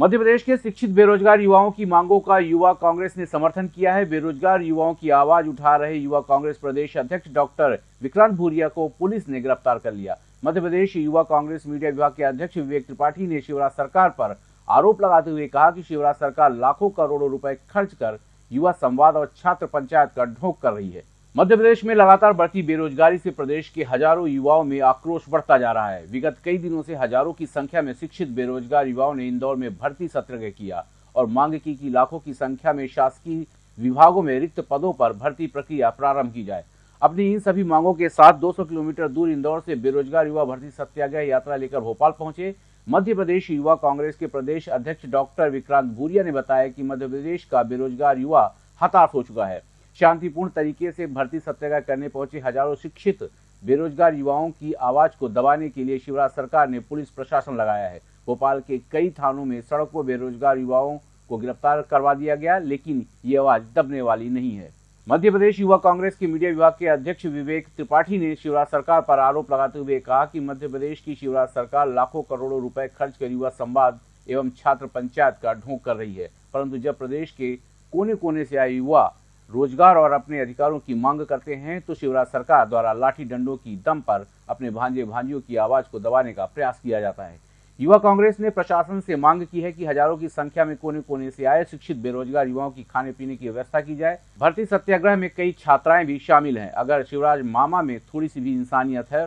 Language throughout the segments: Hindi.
मध्य प्रदेश के शिक्षित बेरोजगार युवाओं की मांगों का युवा कांग्रेस ने समर्थन किया है। बेरोजगार युवाओं की आवाज़ उठा रहे युवा कांग्रेस प्रदेश अध्यक्ष डॉक्टर विक्रांत भूरिया को पुलिस ने गिरफ़्तार कर लिया। मध्य प्रदेश युवा कांग्रेस मीडिया विभाग के अध्यक्ष विवेक त्रिपाठी ने शिवराज सरकार पर आरोप लगाते हुए कहा कि शिवराज सरकार लाखों करोड़ों रुपए खर्च कर युवा संवाद और छात्र पंचायत का ढोंक कर रही है। मध्य प्रदेश में लगातार बढ़ती बेरोजगारी से प्रदेश के हज़ारों युवाओं में आक्रोश बढ़ता जा रहा है। विगत कई दिनों से हज़ारों की संख्या में शिक्षित बेरोजगार युवाओं ने इंदौर में भर्ती सत्याग्रह किया और मांग की कि लाखों की संख्या में शासकीय विभागों में रिक्त पदों पर भर्ती प्रक्रिया प्रारंभ की जाए। अपनी इन सभी मांगों के साथ 200 किलोमीटर दूर इंदौर से बेरोजगार युवा भर्ती सत्याग्रह यात्रा लेकर भोपाल पहुँचे। मध्य प्रदेश युवा कांग्रेस के प्रदेश अध्यक्ष डॉक्टर विक्रांत भूरिया ने बताया कि मध्य प्रदेश का बेरोजगार युवा हताश हो चुका है। शांतिपूर्ण तरीके से भर्ती सत्याग्रह करने पहुँचे हज़ारों शिक्षित, बेरोजगार युवाओं की आवाज़ को दबाने के लिए शिवराज सरकार ने पुलिस प्रशासन लगाया है। भोपाल के कई थानों में सड़कों, बेरोजगार युवाओं को गिरफ़्तार करवा दिया गया, लेकिन ये आवाज़ दबने वाली नहीं है। मध्य प्रदेश युवा कांग्रेस के मीडिया विभाग के अध्यक्ष विवेक त्रिपाठी ने शिवराज सरकार पर आरोप लगाते हुए कहा कि मध्य प्रदेश की शिवराज सरकार लाखों करोड़ों रुपए खर्च कर युवा संवाद एवं छात्र पंचायत का ढोंक कर रही है, परंतु जब प्रदेश के कोने कोने से आए युवा रोज़गार और अपने अधिकारों की मांग करते हैं तो शिवराज सरकार द्वारा लाठी डंडों की दम पर अपने भांजे भांजियों की आवाज़ को दबाने का प्रयास किया जाता है। युवा कांग्रेस ने प्रशासन से मांग की है कि हज़ारों की संख्या में कोने कोने से आए शिक्षित, बेरोजगार युवाओं की खाने पीने की व्यवस्था की जाए। भर्ती सत्याग्रह में कई छात्राएँ भी शामिल हैं। अगर शिवराज मामा में थोड़ी सी भी इंसानियत है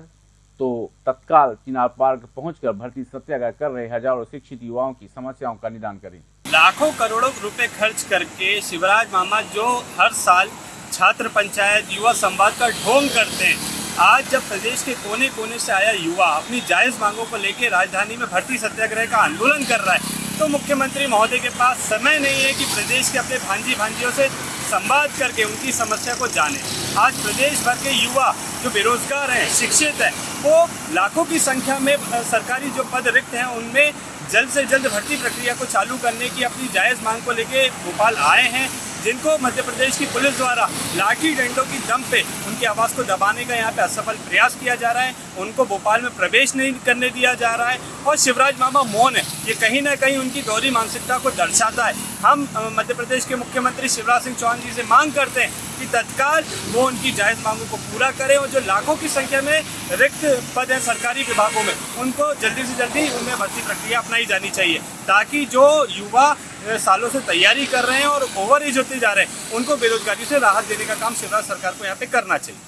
तो तत्काल चिनार पार्क पहुंचकर भर्ती सत्याग्रह कर रहे हज़ारों शिक्षित युवाओं की समस्याओं का निदान करें। लाखों करोड़ों रुपए खर्च करके शिवराज मामा जो हर साल छात्र पंचायत, युवा संवाद का ढोंग करते हैं। आज जब प्रदेश के कोने कोने से आया युवा, अपनी जायज़ मांगों को लेकर राजधानी में भर्ती सत्याग्रह का आंदोलन कर रहा है तो मुख्यमंत्री महोदय के पास समय नहीं है कि प्रदेश के अपने भांजी भांजियों से संवाद करके उनकी समस्या को जाने। आज प्रदेश भर के युवा जो बेरोजगार हैं, शिक्षित हैं, वो लाखों की संख्या में सरकारी जो पद रिक्त हैं, उनमें जल्द से जल्द भर्ती प्रक्रिया को चालू करने की अपनी जायज़ मांग को लेके भोपाल आए हैं, जिनको मध्य प्रदेश की पुलिस द्वारा लाठी डंडों की दम पे उनकी आवाज़ को दबाने का यहाँ पे असफल प्रयास किया जा रहा है। उनको भोपाल में प्रवेश नहीं करने दिया जा रहा है और शिवराज मामा मौन है। ये कहीं ना कहीं उनकी गौरी मानसिकता को दर्शाता है। हम मध्य प्रदेश के मुख्यमंत्री शिवराज सिंह चौहान जी से मांग करते हैं कि तत्काल वो उनकी जायज़ मांगों को पूरा करें और जो लाखों की संख्या में रिक्त पद हैं सरकारी विभागों में, उनको जल्दी से जल्दी उनमें भर्ती प्रक्रिया अपनाई जानी चाहिए, ताकि जो युवा सालों से तैयारी कर रहे हैं और ओवर एज होते जा रहे हैं, उनको बेरोजगारी से राहत देने का काम शिवराज सरकार को यहाँ पे करना चाहिए।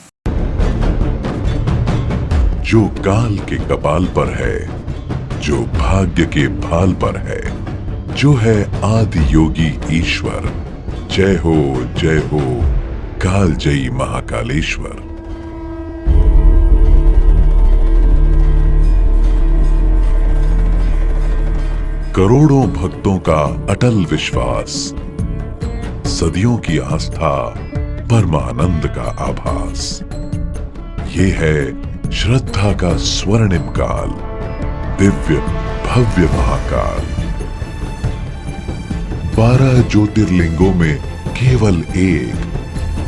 जो काल के कपाल पर है, जो भाग्य के भाल पर है। जो है आदि योगी ईश्वर। जय हो जय हो, काल जयी महाकालेश्वर। करोड़ों भक्तों का अटल विश्वास, सदियों की आस्था, परमानंद का आभास। ये है श्रद्धा का स्वर्णिम काल, दिव्य भव्य महाकाल। बारह ज्योतिर्लिंगों में केवल एक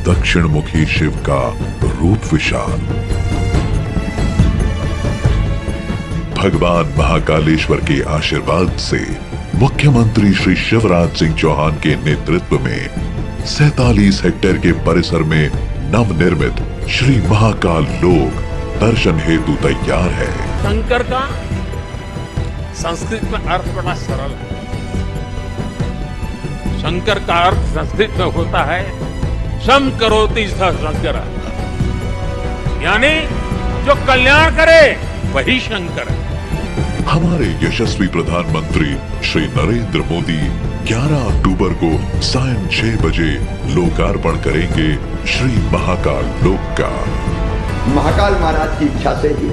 दक्षिण मुखी शिव का रूप विशाल। भगवान महाकालेश्वर के आशीर्वाद से मुख्यमंत्री श्री शिवराज सिंह चौहान के नेतृत्व में सैतालीस हेक्टेयर के परिसर में नवनिर्मित श्री महाकाल लोक दर्शन हेतु तैयार है। शंकर का संस्कृत में अर्थ बड़ा सरल है। शंकर का अर्थ संस्कृत में होता है शम करोति शंकर। यानी जो कल्याण करे वही शंकर। है हमारे यशस्वी प्रधानमंत्री श्री नरेंद्र मोदी 11 अक्टूबर को सायं छह बजे लोकार्पण करेंगे श्री महाकाल लोक का महाकाल महाराज की इच्छा से ही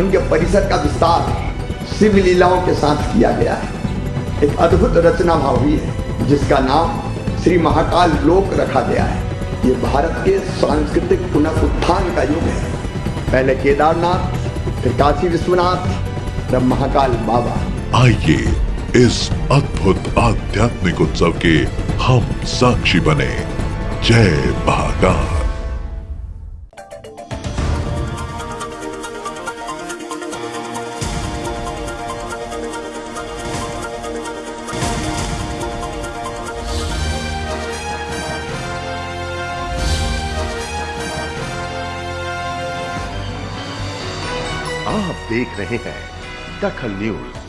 उनके परिसर का विस्तार शिव लीलाओं के साथ किया गया है। एक अद्भुत रचना भाव हुई है। जिसका नाम श्री महाकाल लोक रखा गया है। ये भारत के सांस्कृतिक पुनरुत्थान का युग है। पहले केदारनाथ, फिर काशी विश्वनाथ, तब महाकाल बाबा। आइए इस अद्भुत आध्यात्मिक उत्सव के हम साक्षी बने। जय महाकाल। आप देख रहे हैं दखल न्यूज़।